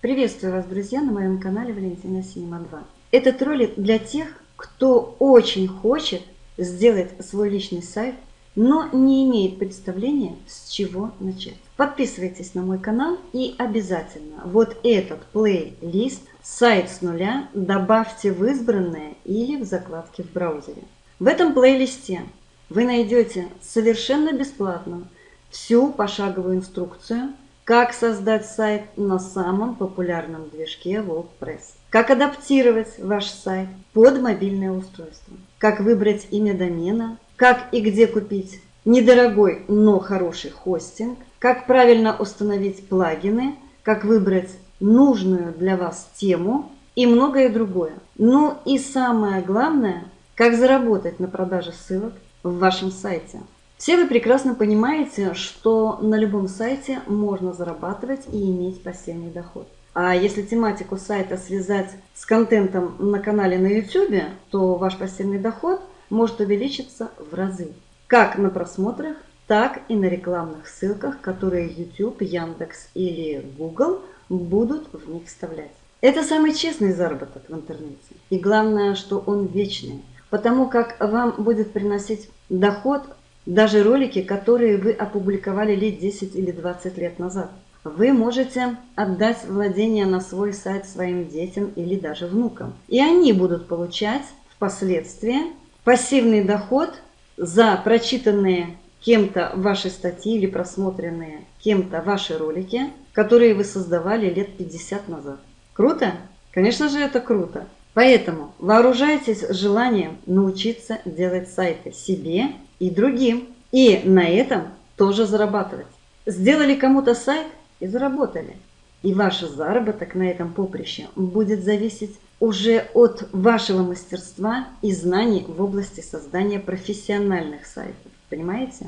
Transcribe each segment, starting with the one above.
Приветствую вас, друзья, на моем канале Валентина Синема 2. Этот ролик для тех, кто очень хочет сделать свой личный сайт, но не имеет представления, с чего начать. Подписывайтесь на мой канал и обязательно вот этот плейлист «Сайт с нуля» добавьте в избранное или в закладке в браузере. В этом плейлисте вы найдете совершенно бесплатно всю пошаговую инструкцию – как создать сайт на самом популярном движке WordPress? Как адаптировать ваш сайт под мобильное устройство? Как выбрать имя домена? Как и где купить недорогой, но хороший хостинг? Как правильно установить плагины? Как выбрать нужную для вас тему? И многое другое. Ну и самое главное, как заработать на продаже ссылок в вашем сайте. Все вы прекрасно понимаете, что на любом сайте можно зарабатывать и иметь пассивный доход. А если тематику сайта связать с контентом на канале на YouTube, то ваш пассивный доход может увеличиться в разы. Как на просмотрах, так и на рекламных ссылках, которые YouTube, Яндекс или Google будут в них вставлять. Это самый честный заработок в интернете. И главное, что он вечный. Потому как вам будет приносить доход даже ролики, которые вы опубликовали лет 10 или 20 лет назад. Вы можете отдать владение на свой сайт своим детям или даже внукам. И они будут получать впоследствии пассивный доход за прочитанные кем-то ваши статьи или просмотренные кем-то ваши ролики, которые вы создавали лет 50 назад. Круто? Конечно же это круто. Поэтому вооружайтесь желанием научиться делать сайты себе и другим. И на этом тоже зарабатывать. Сделали кому-то сайт и заработали. И ваш заработок на этом поприще будет зависеть уже от вашего мастерства и знаний в области создания профессиональных сайтов. Понимаете?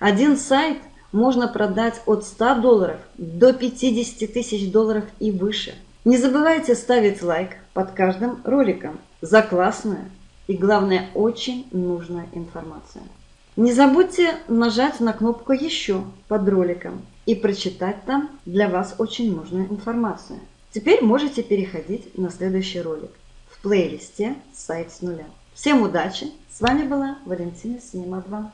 Один сайт можно продать от 100 долларов до 50 тысяч долларов и выше. Не забывайте ставить лайк под каждым роликом за классную и, главное, очень нужную информацию. Не забудьте нажать на кнопку «Еще» под роликом и прочитать там для вас очень нужную информацию. Теперь можете переходить на следующий ролик в плейлисте «Сайт с нуля». Всем удачи! С вами была Валентина Синема 2.